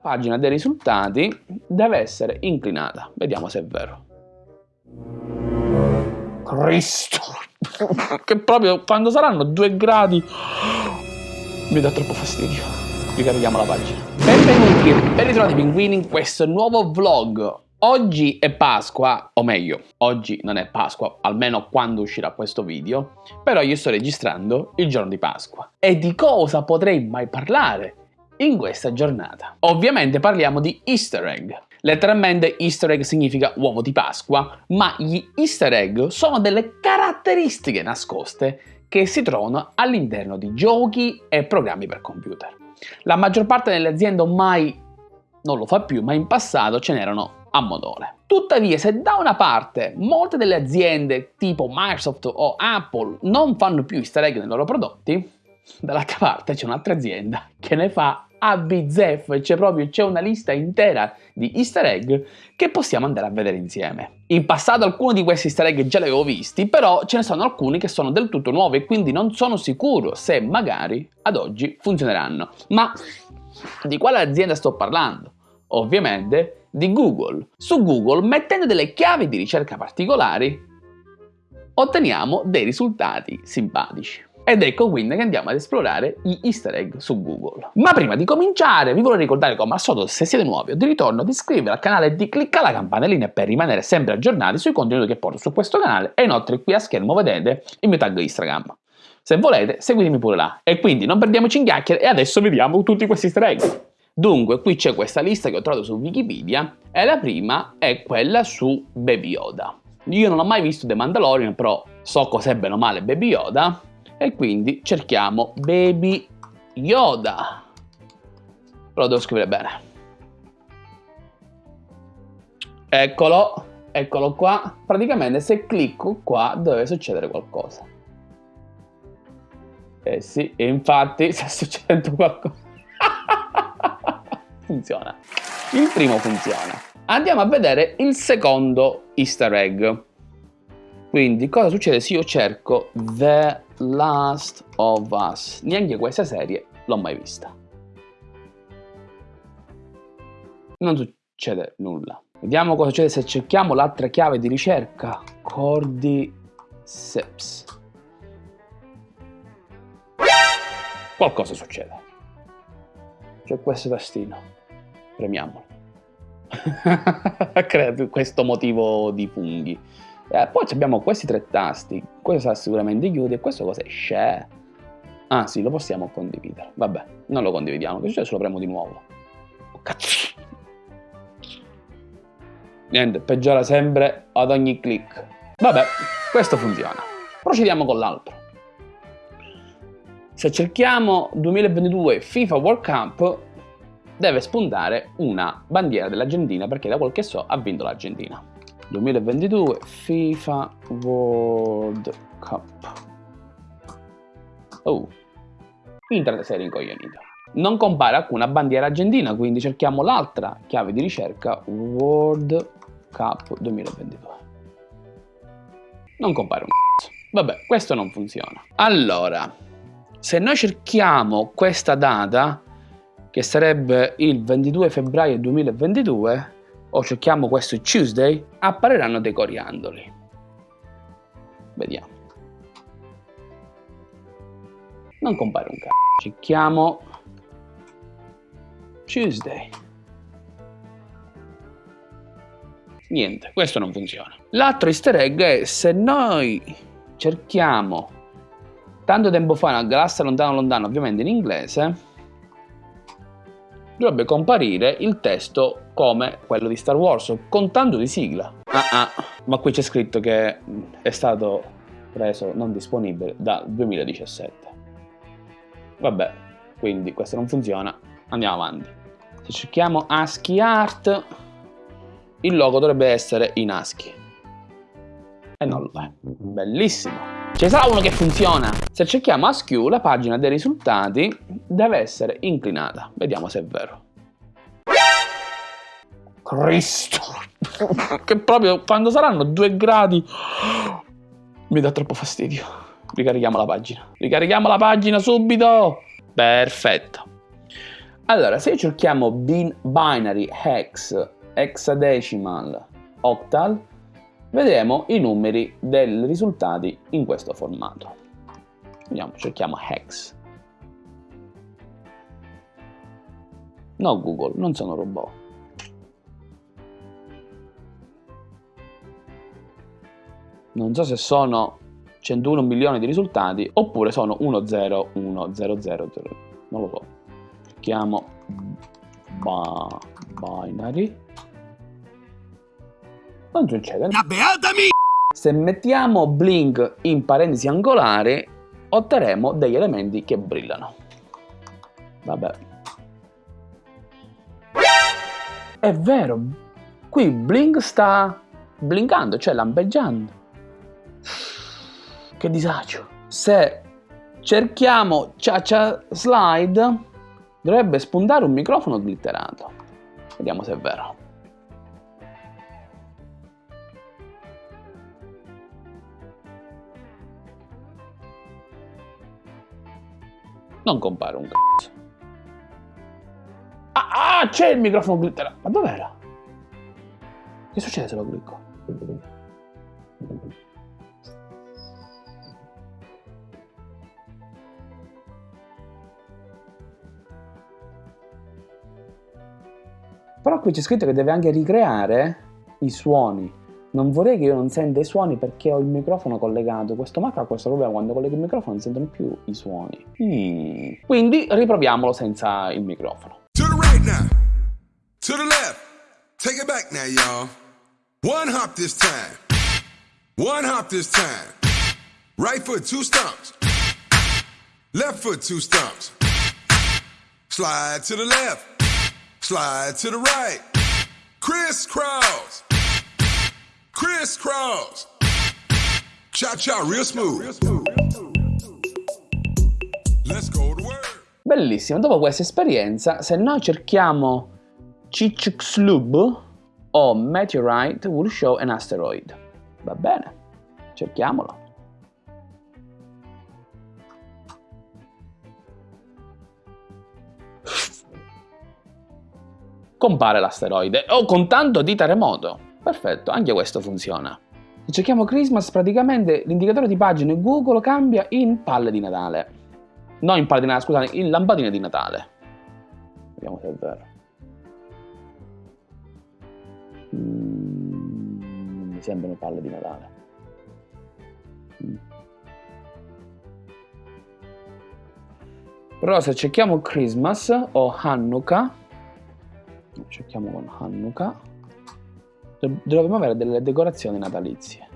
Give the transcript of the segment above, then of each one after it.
pagina dei risultati deve essere inclinata. Vediamo se è vero. Cristo! che proprio quando saranno due gradi mi dà troppo fastidio. Ricarichiamo la pagina. Benvenuti ben ritrovati pinguini in questo nuovo vlog. Oggi è Pasqua, o meglio, oggi non è Pasqua, almeno quando uscirà questo video, però io sto registrando il giorno di Pasqua. E di cosa potrei mai parlare in questa giornata? Ovviamente parliamo di easter egg. Letteralmente easter egg significa uovo di Pasqua, ma gli easter egg sono delle caratteristiche nascoste che si trovano all'interno di giochi e programmi per computer. La maggior parte delle aziende ormai non lo fa più, ma in passato ce n'erano a modole. Tuttavia, se da una parte molte delle aziende tipo Microsoft o Apple non fanno più easter egg nei loro prodotti, dall'altra parte c'è un'altra azienda che ne fa a bizzeffe, c'è proprio c'è una lista intera di easter egg che possiamo andare a vedere insieme. In passato alcuni di questi easter egg già li avevo visti, però ce ne sono alcuni che sono del tutto nuovi e quindi non sono sicuro se magari ad oggi funzioneranno. Ma di quale azienda sto parlando? Ovviamente di Google. Su Google, mettendo delle chiavi di ricerca particolari, otteniamo dei risultati simpatici. Ed ecco quindi che andiamo ad esplorare gli easter egg su Google. Ma prima di cominciare vi vorrei ricordare come al solito se siete nuovi o di ritorno di iscrivervi al canale e di cliccare la campanellina per rimanere sempre aggiornati sui contenuti che porto su questo canale e inoltre qui a schermo vedete il mio tag Instagram. Se volete seguitemi pure là. E quindi non perdiamoci in chiacchiere e adesso vediamo tutti questi easter egg. Dunque qui c'è questa lista che ho trovato su Wikipedia e la prima è quella su Baby Yoda. Io non ho mai visto The Mandalorian però so cos'è bene o male Baby Yoda e quindi cerchiamo Baby Yoda. Però devo scrivere bene. Eccolo, eccolo qua. Praticamente se clicco qua deve succedere qualcosa. Eh sì, infatti sta succedendo qualcosa. funziona. Il primo funziona. Andiamo a vedere il secondo easter egg. Quindi cosa succede se io cerco The Last of Us? Neanche questa serie l'ho mai vista. Non succede nulla. Vediamo cosa succede se cerchiamo l'altra chiave di ricerca. Cordyceps. Qualcosa succede. C'è questo tastino premiamolo. Crea questo motivo di funghi. Eh, poi abbiamo questi tre tasti, questo sarà sicuramente chiude e questo cos'è? Share. Ah sì, lo possiamo condividere. Vabbè, non lo condividiamo, che succede lo premo di nuovo? Oh, cazzo! Niente, peggiora sempre ad ogni click. Vabbè, questo funziona. Procediamo con l'altro. Se cerchiamo 2022 FIFA World Cup, deve spuntare una bandiera dell'Argentina perché da quel che so ha vinto l'Argentina. 2022 FIFA World Cup. Oh, internet sei rincoglionito. Non compare alcuna bandiera argentina, quindi cerchiamo l'altra chiave di ricerca World Cup 2022. Non compare un c***o. Vabbè, questo non funziona. Allora, se noi cerchiamo questa data, che sarebbe il 22 febbraio 2022, o cerchiamo questo Tuesday, appariranno dei coriandoli. Vediamo. Non compare un c***o. Cerchiamo Tuesday. Niente, questo non funziona. L'altro easter egg è se noi cerchiamo tanto tempo fa una galassia lontano lontano, ovviamente in inglese, dovrebbe comparire il testo come quello di Star Wars, con tanto di sigla. Ah ah, ma qui c'è scritto che è stato preso non disponibile dal 2017. Vabbè, quindi questo non funziona, andiamo avanti. Se cerchiamo ASCII Art, il logo dovrebbe essere in ASCII. E non lo è. Bellissimo! Ce sarà uno che funziona. Se cerchiamo ASCII, la pagina dei risultati deve essere inclinata. Vediamo se è vero. Cristo! che proprio quando saranno due gradi mi dà troppo fastidio. Ricarichiamo la pagina. Ricarichiamo la pagina subito! Perfetto. Allora, se cerchiamo bin binary, hex, hexadecimal, octal, vedremo i numeri dei risultati in questo formato. Vediamo, cerchiamo hex. No Google, non sono robot. Non so se sono 101 milioni di risultati oppure sono 1 0 1 0 0 0 non lo so chiamo binary non succede la beata mia se mettiamo blink in parentesi angolari otterremo degli elementi che brillano vabbè è vero qui blink sta blinkando cioè lampeggiando che disagio. Se cerchiamo Cia Cia Slide, dovrebbe spuntare un microfono glitterato. Vediamo se è vero. Non compare un c***o. Ah, ah c'è il microfono glitterato. Ma dov'era? Che succede se lo clicco? Però qui c'è scritto che deve anche ricreare i suoni. Non vorrei che io non senta i suoni perché ho il microfono collegato. Questo Mac ha questo problema, quando collego il microfono non sentono più i suoni. Mm. Quindi riproviamolo senza il microfono. To the right now. To the left. Take it back now, y'all. One hop this time. One hop this time. Right foot, two stumps. Left foot, two stumps. Slide to the left. Slide to the right. Crisscross. Crisscross. Cha cha, real smooth. Let's go to work. Bellissimo, dopo questa esperienza, se noi cerchiamo Chicxlub o Meteorite will show an asteroid. Va bene, cerchiamolo. compare l'asteroide o con tanto di terremoto. Perfetto, anche questo funziona. Se cerchiamo Christmas praticamente l'indicatore di pagina Google cambia in palle di Natale. No in palle di Natale, scusate, in lampadine di Natale. Vediamo se è vero. Mm, mi sembrano palle di Natale. Mm. Però se cerchiamo Christmas o Hanukkah cerchiamo con Hanukkah dovremmo avere delle decorazioni natalizie.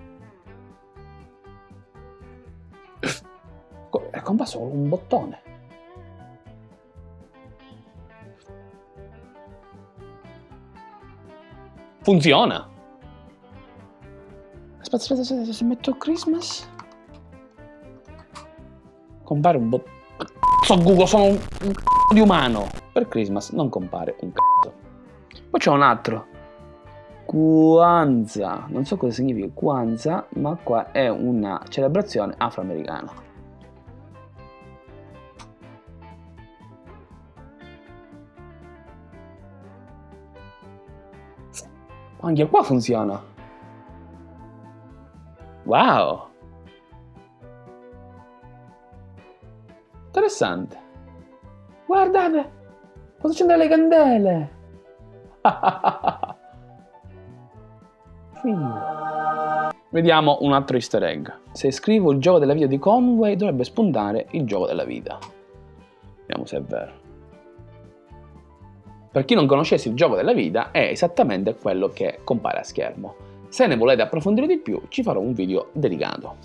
È comparso un bottone. Funziona. Aspetta aspetta aspetta se metto Christmas. Compare un bottone so Google sono un, un di umano. Per Christmas non compare un c***o. Poi c'è un altro. Kwanzaa. Non so cosa significa Kwanzaa, ma qua è una celebrazione afroamericana. Anche qua funziona. Wow! Interessante. Guardate! Cosa c'entra le candele? Vediamo un altro easter egg. Se scrivo il gioco della vita di Conway dovrebbe spuntare il gioco della vita. Vediamo se è vero. Per chi non conoscesse il gioco della vita è esattamente quello che compare a schermo. Se ne volete approfondire di più ci farò un video dedicato,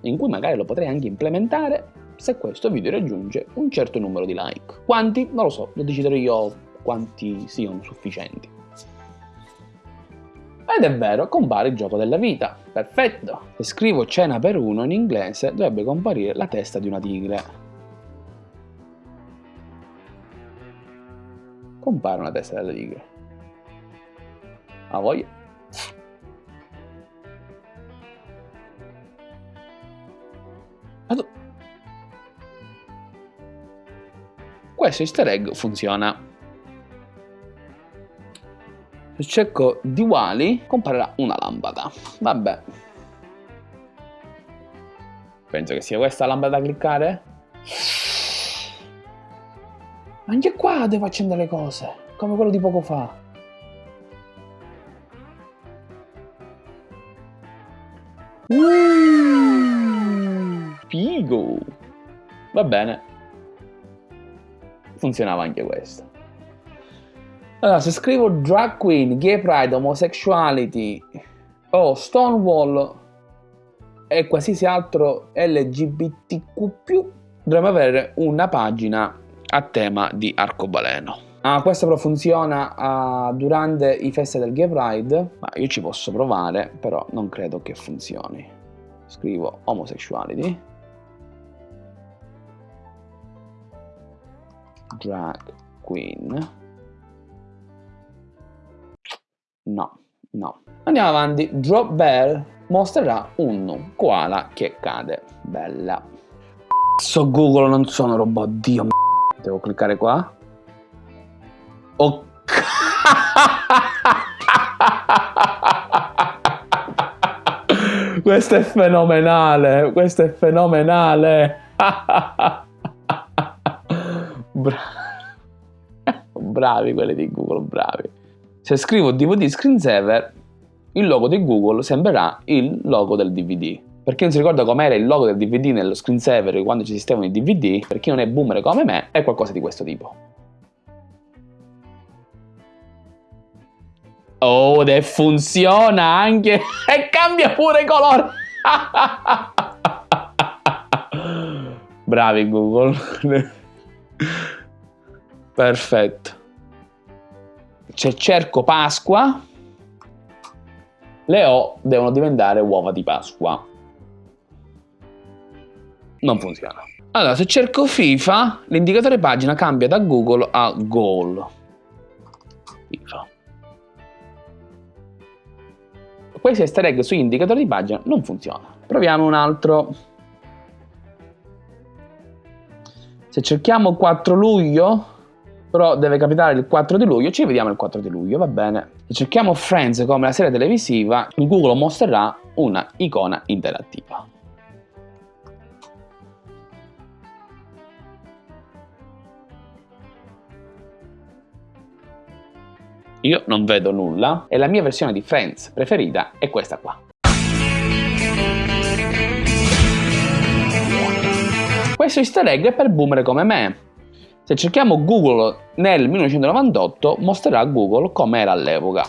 in cui magari lo potrei anche implementare se questo video raggiunge un certo numero di like. Quanti? Non lo so, lo deciderò io quanti siano sufficienti. Ed è vero, compare il gioco della vita. Perfetto! Se scrivo cena per uno in inglese dovrebbe comparire la testa di una tigre. Compare una testa della tigre. A voglia. questo easter egg funziona. Se cerco di Wally comparirà una lampada. Vabbè. Penso che sia questa la lampada da cliccare. Anche qua devo accendere le cose, come quello di poco fa. Uh, figo! Va bene. Funzionava anche questo. Allora, se scrivo drag queen, gay pride, homosexuality o oh, Stonewall e qualsiasi altro LGBTQ+, dovremmo avere una pagina a tema di arcobaleno. Ah, questo però funziona uh, durante i feste del Gay Pride, ma io ci posso provare, però non credo che funzioni. Scrivo homosexuality. Drag queen. No, no. Andiamo avanti. Drop Bear mostrerà un koala che cade. Bella. So Google, non sono robot, dio Devo cliccare qua. Oh. questo è fenomenale, questo è fenomenale. Bra bravi quelli di Google, bravi. Se scrivo DVD screensaver, il logo di Google sembrerà il logo del DVD. Per chi non si ricorda com'era il logo del DVD nello screensaver quando ci esistevano i DVD, per chi non è boomer come me, è qualcosa di questo tipo. Oh, e funziona anche! E cambia pure colore! Bravi Google. Perfetto. Se cerco Pasqua, le O devono diventare uova di Pasqua non funziona. Allora, se cerco FIFA, l'indicatore pagina cambia da Google a Goal. FIFA. Questo easter egg su indicatori di pagina non funziona. Proviamo un altro. Se cerchiamo 4 luglio, però deve capitare il 4 di luglio, ci vediamo il 4 di luglio, va bene. Se cerchiamo Friends come la serie televisiva, Google mostrerà una icona interattiva. Io non vedo nulla e la mia versione di Friends preferita è questa qua. Questo easter egg è per boomer come me. Se cerchiamo Google nel 1998 mostrerà Google come era all'epoca.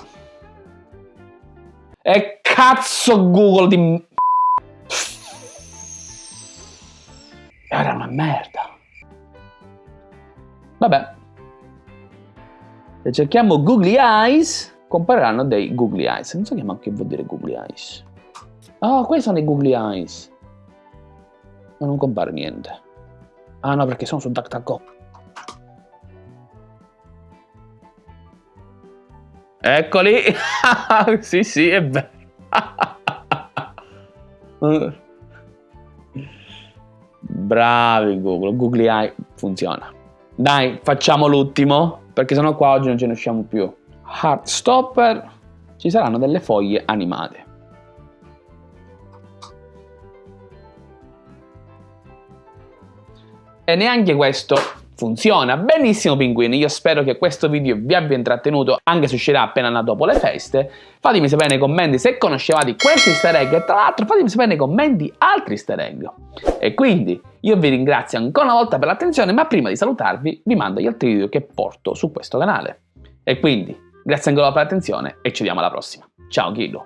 E cazzo Google di... Era una merda. Vabbè, se cerchiamo googly eyes, compariranno dei googly eyes. Non so che vuol dire googly eyes. Ah, oh, questi sono i googly eyes. Ma non compare niente. Ah no, perché sono su DuckDuckGo. Eccoli! sì, sì, è bello. Bravi Google, Googly Eye funziona. Dai, facciamo l'ultimo perché sennò qua oggi non ce ne usciamo più. Heartstopper, ci saranno delle foglie animate. E neanche questo funziona. Benissimo pinguini. Io spero che questo video vi abbia intrattenuto anche se uscirà appena dopo le feste. Fatemi sapere nei commenti se conoscevate questo easter egg. E tra l'altro fatemi sapere nei commenti altri easter egg. E quindi io vi ringrazio ancora una volta per l'attenzione ma prima di salutarvi vi mando gli altri video che porto su questo canale. E quindi grazie ancora per l'attenzione e ci vediamo alla prossima. Ciao Gillo